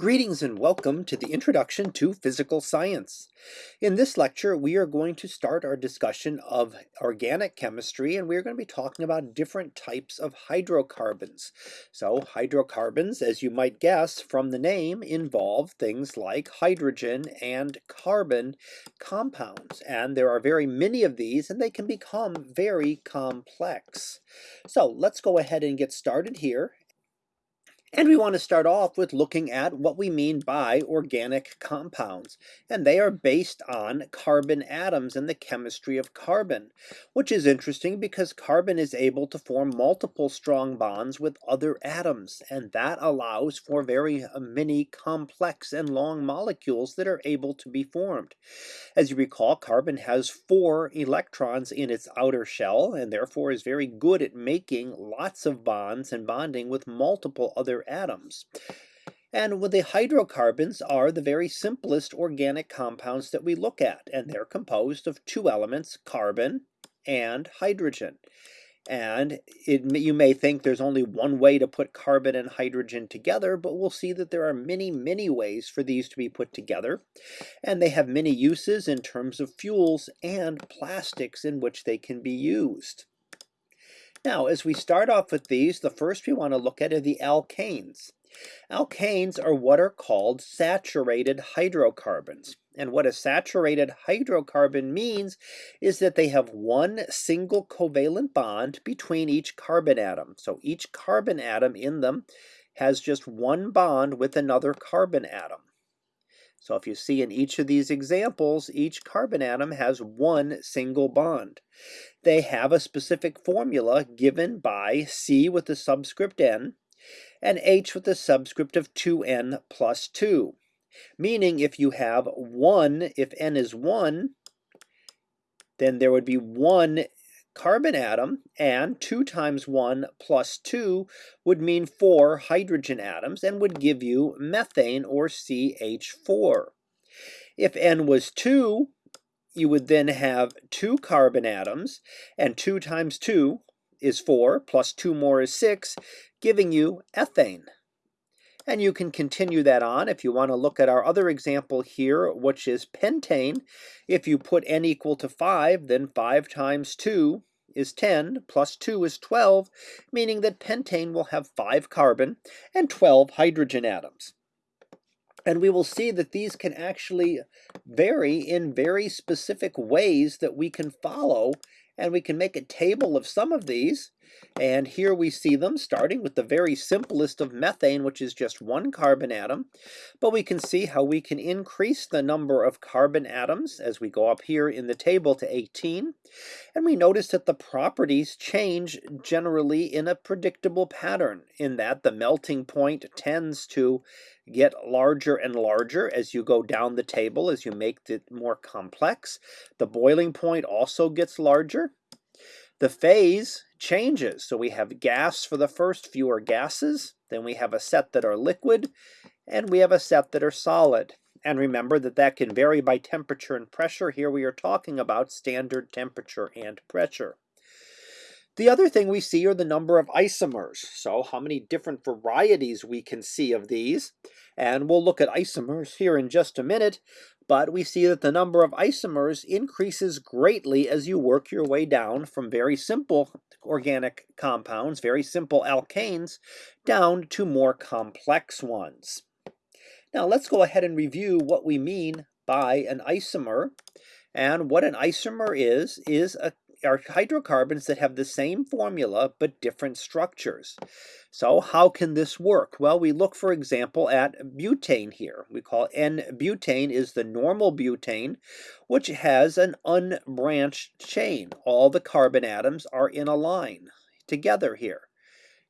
Greetings and welcome to the Introduction to Physical Science. In this lecture, we are going to start our discussion of organic chemistry, and we're going to be talking about different types of hydrocarbons. So hydrocarbons, as you might guess from the name, involve things like hydrogen and carbon compounds. And there are very many of these, and they can become very complex. So let's go ahead and get started here and we want to start off with looking at what we mean by organic compounds. And they are based on carbon atoms and the chemistry of carbon, which is interesting because carbon is able to form multiple strong bonds with other atoms. And that allows for very uh, many complex and long molecules that are able to be formed. As you recall, carbon has four electrons in its outer shell and therefore is very good at making lots of bonds and bonding with multiple other other atoms. And the hydrocarbons are the very simplest organic compounds that we look at, and they're composed of two elements, carbon and hydrogen. And it, you may think there's only one way to put carbon and hydrogen together, but we'll see that there are many, many ways for these to be put together. And they have many uses in terms of fuels and plastics in which they can be used. Now, as we start off with these, the first we want to look at are the alkanes. Alkanes are what are called saturated hydrocarbons. And what a saturated hydrocarbon means is that they have one single covalent bond between each carbon atom. So each carbon atom in them has just one bond with another carbon atom. So if you see in each of these examples, each carbon atom has one single bond. They have a specific formula given by C with the subscript N and H with the subscript of 2N plus 2. Meaning if you have 1, if N is 1, then there would be one carbon atom, and 2 times 1 plus 2 would mean 4 hydrogen atoms and would give you methane or CH4. If N was 2, you would then have 2 carbon atoms, and 2 times 2 is 4, plus 2 more is 6, giving you ethane. And you can continue that on if you want to look at our other example here, which is pentane. If you put n equal to 5, then 5 times 2 is 10 plus 2 is 12, meaning that pentane will have 5 carbon and 12 hydrogen atoms. And we will see that these can actually vary in very specific ways that we can follow and we can make a table of some of these. And here we see them starting with the very simplest of methane, which is just one carbon atom. But we can see how we can increase the number of carbon atoms as we go up here in the table to 18. And we notice that the properties change generally in a predictable pattern in that the melting point tends to get larger and larger as you go down the table, as you make it more complex. The boiling point also gets larger. The phase changes. So we have gas for the first, fewer gases. Then we have a set that are liquid, and we have a set that are solid. And remember that that can vary by temperature and pressure. Here we are talking about standard temperature and pressure. The other thing we see are the number of isomers. So how many different varieties we can see of these. And we'll look at isomers here in just a minute. But we see that the number of isomers increases greatly as you work your way down from very simple organic compounds, very simple alkanes, down to more complex ones. Now let's go ahead and review what we mean by an isomer. And what an isomer is, is a are hydrocarbons that have the same formula but different structures. So how can this work? Well, we look, for example, at butane here. We call N-butane is the normal butane, which has an unbranched chain. All the carbon atoms are in a line together here.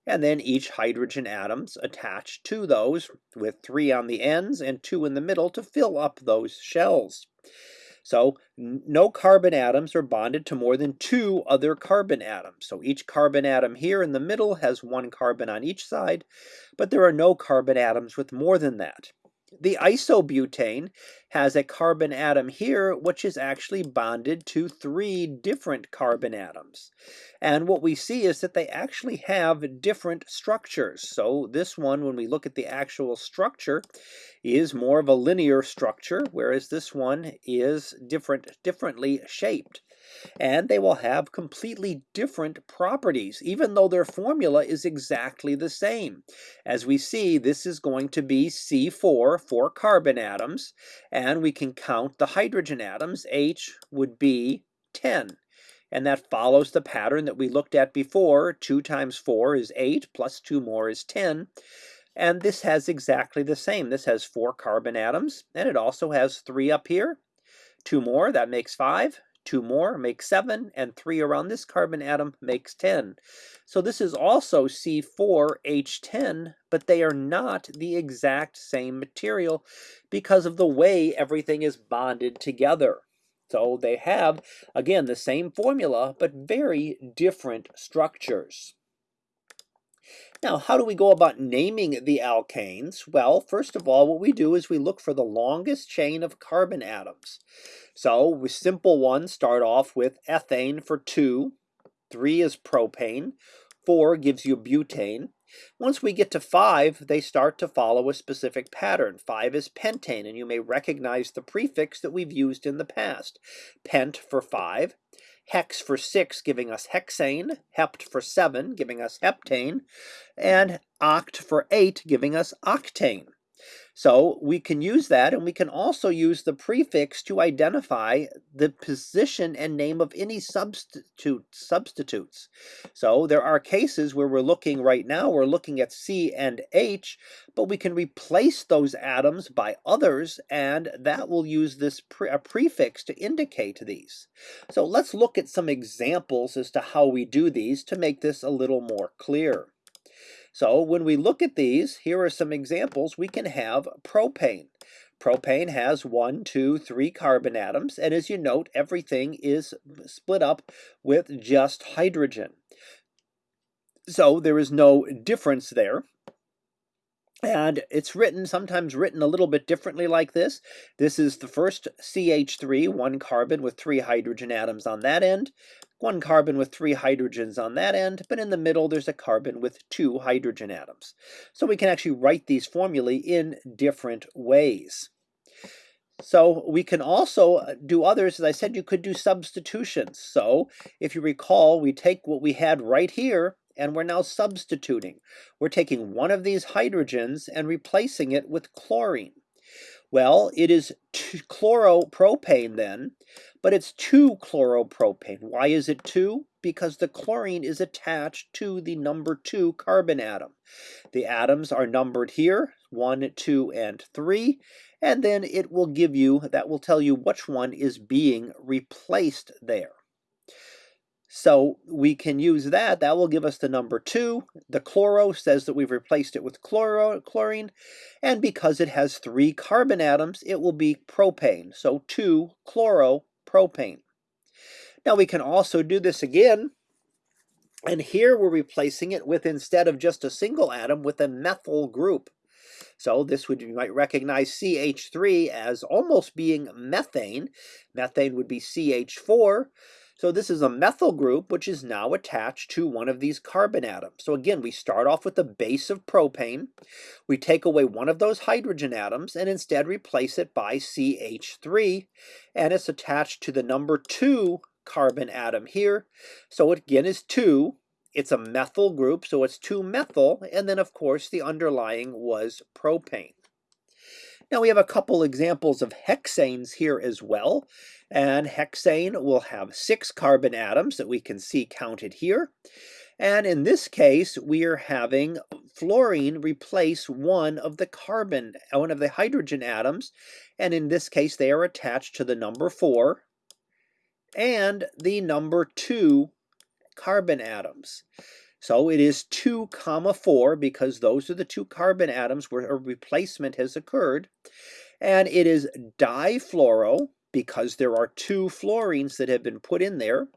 And then each hydrogen atoms attached to those with three on the ends and two in the middle to fill up those shells. So no carbon atoms are bonded to more than two other carbon atoms. So each carbon atom here in the middle has one carbon on each side, but there are no carbon atoms with more than that. The isobutane has a carbon atom here, which is actually bonded to three different carbon atoms. And what we see is that they actually have different structures. So this one, when we look at the actual structure, is more of a linear structure, whereas this one is different, differently shaped and they will have completely different properties, even though their formula is exactly the same. As we see, this is going to be C4, four carbon atoms, and we can count the hydrogen atoms. H would be 10. And that follows the pattern that we looked at before. 2 times 4 is 8, plus 2 more is 10. And this has exactly the same. This has four carbon atoms, and it also has three up here. Two more, that makes five. Two more makes seven, and three around this carbon atom makes 10. So this is also C4H10, but they are not the exact same material because of the way everything is bonded together. So they have, again, the same formula, but very different structures. Now, how do we go about naming the alkanes? Well, first of all, what we do is we look for the longest chain of carbon atoms. So, with simple ones start off with ethane for 2, 3 is propane, 4 gives you butane. Once we get to 5, they start to follow a specific pattern. 5 is pentane, and you may recognize the prefix that we've used in the past. Pent for 5, hex for 6 giving us hexane, hept for 7 giving us heptane, and oct for 8 giving us octane. So we can use that and we can also use the prefix to identify the position and name of any substitute substitutes. So there are cases where we're looking right now, we're looking at C and H, but we can replace those atoms by others and that will use this pre a prefix to indicate these. So let's look at some examples as to how we do these to make this a little more clear. So when we look at these, here are some examples. We can have propane. Propane has one, two, three carbon atoms, and as you note, everything is split up with just hydrogen. So there is no difference there. And it's written, sometimes written a little bit differently like this. This is the first CH3, one carbon with three hydrogen atoms on that end one carbon with three hydrogens on that end, but in the middle there's a carbon with two hydrogen atoms. So we can actually write these formulae in different ways. So we can also uh, do others, as I said, you could do substitutions. So if you recall, we take what we had right here and we're now substituting. We're taking one of these hydrogens and replacing it with chlorine. Well, it is chloropropane then, but it's 2-chloropropane. Why is it 2? Because the chlorine is attached to the number 2 carbon atom. The atoms are numbered here, 1, 2, and 3, and then it will give you, that will tell you which one is being replaced there. So we can use that. That will give us the number 2. The chloro says that we've replaced it with chloro, chlorine. And because it has three carbon atoms, it will be propane. So 2-chloropropane. Now we can also do this again. And here we're replacing it with, instead of just a single atom, with a methyl group. So this would, you might recognize CH3 as almost being methane. Methane would be CH4. So this is a methyl group which is now attached to one of these carbon atoms. So again, we start off with the base of propane. We take away one of those hydrogen atoms and instead replace it by CH3 and it's attached to the number 2 carbon atom here. So it again is 2. It's a methyl group, so it's 2-methyl, and then of course the underlying was propane. Now we have a couple examples of hexanes here as well. And hexane will have six carbon atoms that we can see counted here. And in this case, we are having fluorine replace one of the carbon, uh, one of the hydrogen atoms. And in this case, they are attached to the number four and the number two carbon atoms. So it is 2 comma 4 because those are the two carbon atoms where a replacement has occurred. And it is difluoro because there are two fluorines that have been put in there.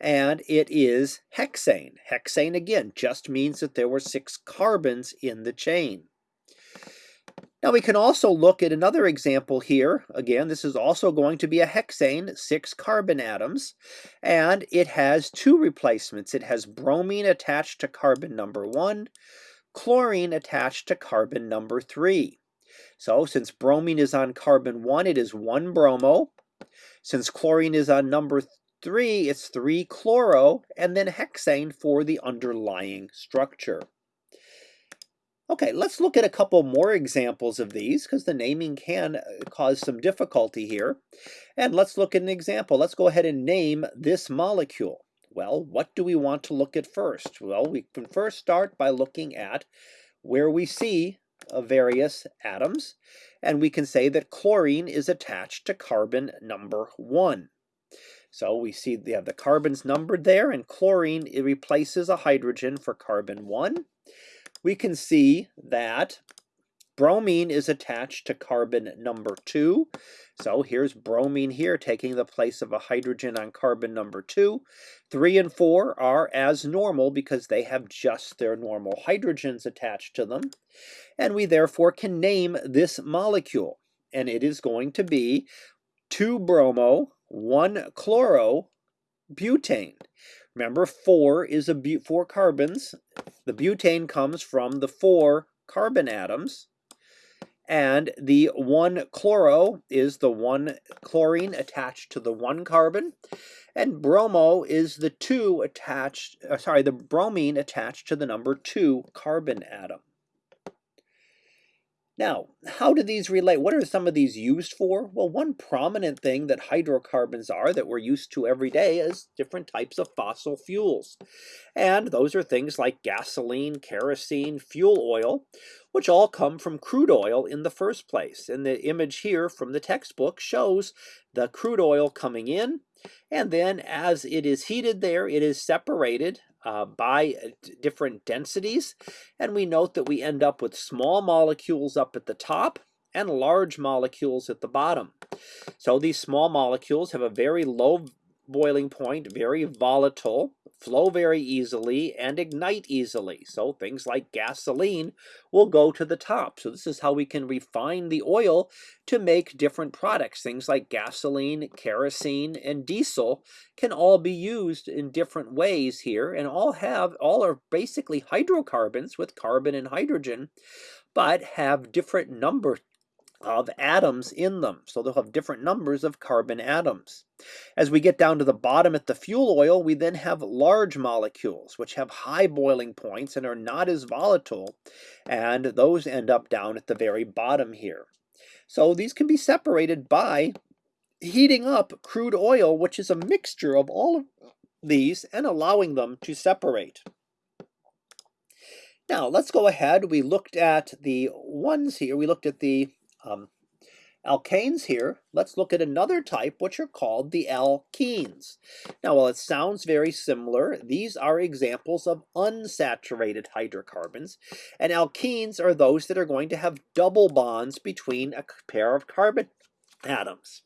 And it is hexane. Hexane, again, just means that there were six carbons in the chain. Now we can also look at another example here. Again, this is also going to be a hexane, six carbon atoms, and it has two replacements. It has bromine attached to carbon number one, chlorine attached to carbon number three. So since bromine is on carbon one, it is one bromo. Since chlorine is on number three, it's three chloro, and then hexane for the underlying structure. Okay, let's look at a couple more examples of these because the naming can uh, cause some difficulty here. And let's look at an example. Let's go ahead and name this molecule. Well, what do we want to look at first? Well, we can first start by looking at where we see uh, various atoms. And we can say that chlorine is attached to carbon number one. So we see they have the carbons numbered there, and chlorine replaces a hydrogen for carbon 1 we can see that bromine is attached to carbon number two. So here's bromine here taking the place of a hydrogen on carbon number two. Three and four are as normal because they have just their normal hydrogens attached to them. And we therefore can name this molecule. And it is going to be 2 bromo, 1 chloro, butane. Remember, 4 is a four carbons. The butane comes from the four carbon atoms. And the 1 chloro is the 1 chlorine attached to the 1 carbon. And bromo is the 2 attached, uh, sorry, the bromine attached to the number 2 carbon atom. Now, how do these relate? What are some of these used for? Well, one prominent thing that hydrocarbons are that we're used to every day is different types of fossil fuels. And those are things like gasoline, kerosene, fuel oil, which all come from crude oil in the first place. And the image here from the textbook shows the crude oil coming in, and then as it is heated there, it is separated uh, by uh, different densities. And we note that we end up with small molecules up at the top and large molecules at the bottom. So these small molecules have a very low boiling point, very volatile, flow very easily, and ignite easily. So things like gasoline will go to the top. So this is how we can refine the oil to make different products. Things like gasoline, kerosene, and diesel can all be used in different ways here and all have, all are basically hydrocarbons with carbon and hydrogen, but have different number of atoms in them. So they'll have different numbers of carbon atoms. As we get down to the bottom at the fuel oil, we then have large molecules, which have high boiling points and are not as volatile. And those end up down at the very bottom here. So these can be separated by heating up crude oil, which is a mixture of all of these and allowing them to separate. Now, let's go ahead. We looked at the ones here. We looked at the um, alkanes here, let's look at another type, which are called the alkenes. Now, while it sounds very similar, these are examples of unsaturated hydrocarbons, and alkenes are those that are going to have double bonds between a pair of carbon atoms.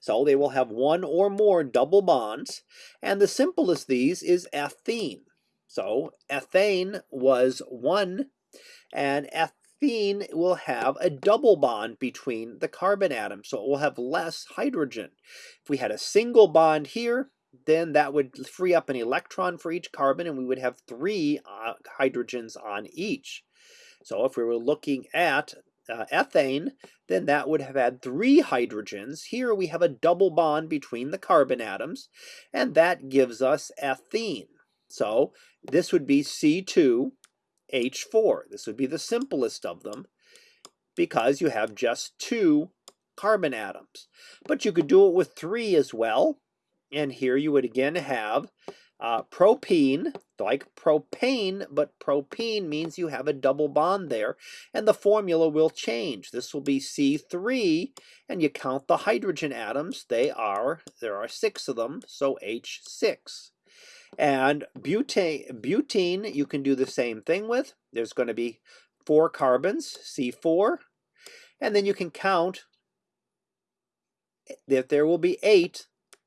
So they will have one or more double bonds, and the simplest these is ethene. So ethane was one, and eth Ethene will have a double bond between the carbon atoms, so it will have less hydrogen. If we had a single bond here, then that would free up an electron for each carbon, and we would have three uh, hydrogens on each. So if we were looking at uh, ethane, then that would have had three hydrogens. Here we have a double bond between the carbon atoms, and that gives us ethene. So this would be C2 H4. This would be the simplest of them because you have just two carbon atoms. But you could do it with three as well. And here you would again have uh, propene, like propane, but propene means you have a double bond there, and the formula will change. This will be C3, and you count the hydrogen atoms. They are, there are six of them, so H6. And butane, butene, you can do the same thing with. There's going to be four carbons, C4, and then you can count that there will be eight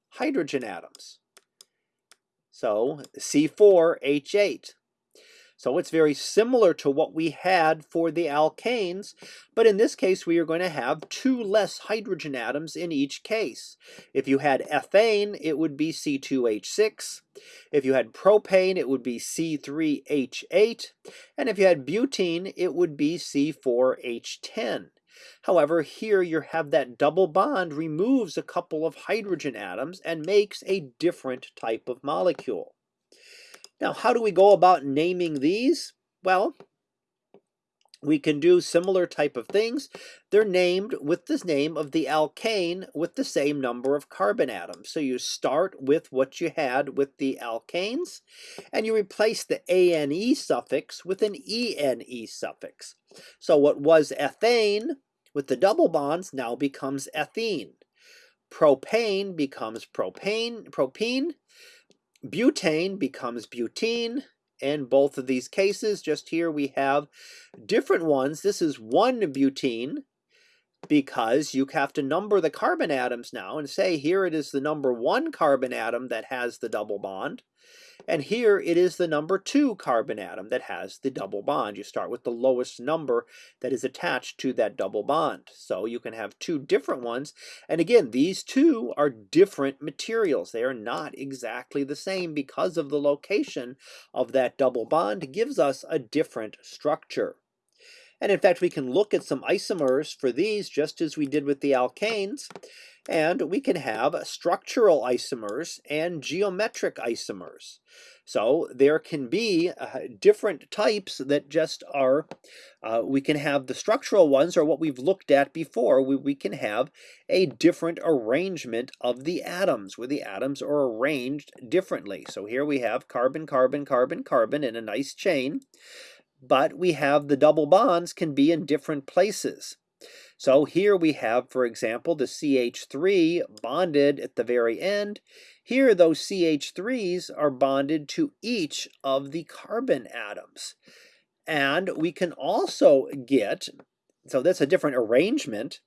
hydrogen atoms. So C4H8. So it's very similar to what we had for the alkanes, but in this case we are going to have two less hydrogen atoms in each case. If you had ethane, it would be C2H6. If you had propane, it would be C3H8. And if you had butene, it would be C4H10. However, here you have that double bond removes a couple of hydrogen atoms and makes a different type of molecule. Now, how do we go about naming these? Well, we can do similar type of things. They're named with the name of the alkane with the same number of carbon atoms. So you start with what you had with the alkanes, and you replace the ane suffix with an ene suffix. So what was ethane with the double bonds now becomes ethene. Propane becomes propane, propene, Butane becomes butene. In both of these cases, just here we have different ones. This is one butene because you have to number the carbon atoms now and say here it is the number one carbon atom that has the double bond. And here it is the number two carbon atom that has the double bond. You start with the lowest number that is attached to that double bond. So you can have two different ones. And again, these two are different materials. They are not exactly the same because of the location of that double bond gives us a different structure. And in fact, we can look at some isomers for these just as we did with the alkanes. And we can have structural isomers and geometric isomers. So there can be uh, different types that just are, uh, we can have the structural ones or what we've looked at before. We, we can have a different arrangement of the atoms where the atoms are arranged differently. So here we have carbon, carbon, carbon, carbon in a nice chain. But we have the double bonds can be in different places. So here we have, for example, the CH3 bonded at the very end. Here, those CH3s are bonded to each of the carbon atoms. And we can also get, so that's a different arrangement.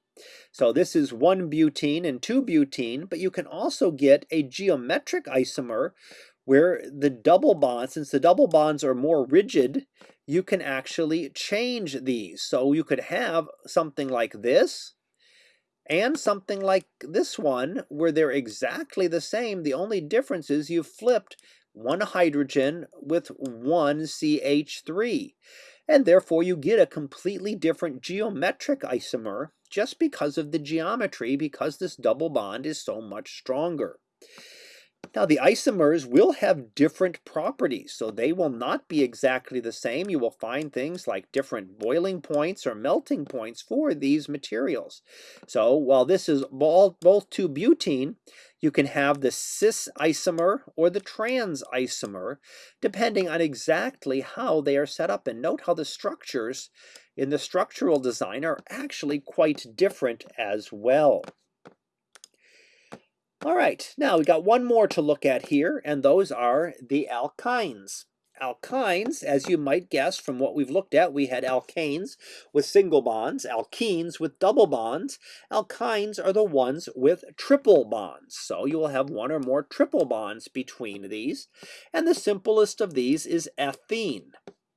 So this is one butene and two butene, but you can also get a geometric isomer where the double bonds, since the double bonds are more rigid, you can actually change these. So you could have something like this and something like this one where they're exactly the same. The only difference is you've flipped one hydrogen with one CH3. And therefore you get a completely different geometric isomer just because of the geometry because this double bond is so much stronger. Now the isomers will have different properties, so they will not be exactly the same. You will find things like different boiling points or melting points for these materials. So while this is both 2-butene, you can have the cis isomer or the trans isomer, depending on exactly how they are set up. And note how the structures in the structural design are actually quite different as well. All right, now we got one more to look at here, and those are the alkynes. Alkynes, as you might guess from what we've looked at, we had alkanes with single bonds, alkenes with double bonds. Alkynes are the ones with triple bonds. So you will have one or more triple bonds between these. And the simplest of these is ethene.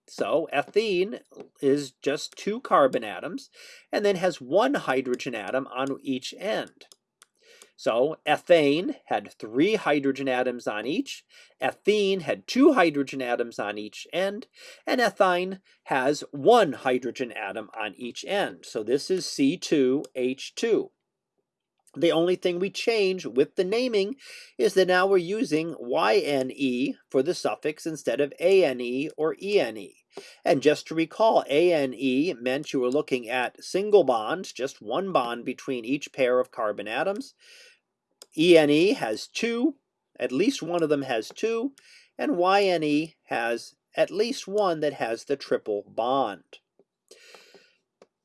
So ethene is just two carbon atoms and then has one hydrogen atom on each end. So ethane had three hydrogen atoms on each, ethene had two hydrogen atoms on each end, and ethyne has one hydrogen atom on each end. So this is C2H2. The only thing we change with the naming is that now we're using YNE for the suffix instead of ANE or ENE. And just to recall, ANE meant you were looking at single bonds, just one bond between each pair of carbon atoms. ENE has two, at least one of them has two, and YNE has at least one that has the triple bond.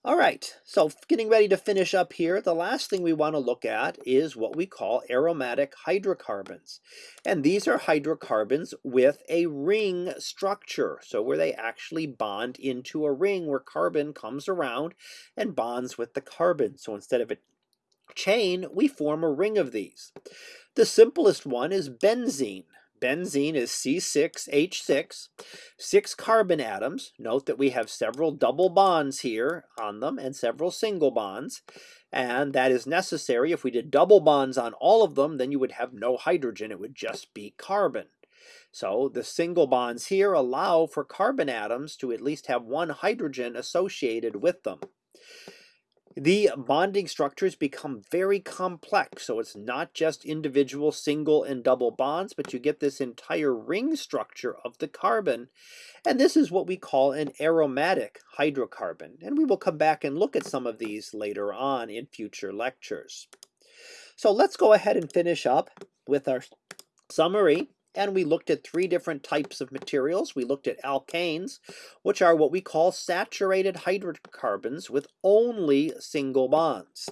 All right, so getting ready to finish up here, the last thing we want to look at is what we call aromatic hydrocarbons. And these are hydrocarbons with a ring structure, so where they actually bond into a ring where carbon comes around and bonds with the carbon. So instead of a chain, we form a ring of these. The simplest one is benzene. Benzene is C6H6, six carbon atoms. Note that we have several double bonds here on them and several single bonds. And that is necessary. If we did double bonds on all of them, then you would have no hydrogen. It would just be carbon. So the single bonds here allow for carbon atoms to at least have one hydrogen associated with them. The bonding structures become very complex, so it's not just individual single and double bonds, but you get this entire ring structure of the carbon. And this is what we call an aromatic hydrocarbon. And we will come back and look at some of these later on in future lectures. So let's go ahead and finish up with our summary and we looked at three different types of materials. We looked at alkanes, which are what we call saturated hydrocarbons with only single bonds.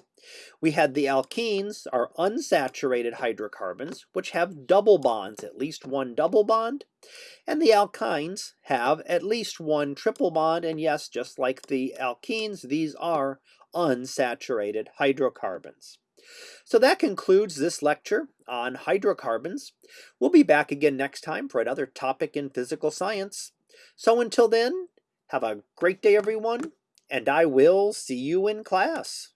We had the alkenes, are unsaturated hydrocarbons, which have double bonds, at least one double bond. And the alkynes have at least one triple bond, and yes, just like the alkenes, these are unsaturated hydrocarbons. So that concludes this lecture on hydrocarbons. We'll be back again next time for another topic in physical science. So until then, have a great day everyone, and I will see you in class.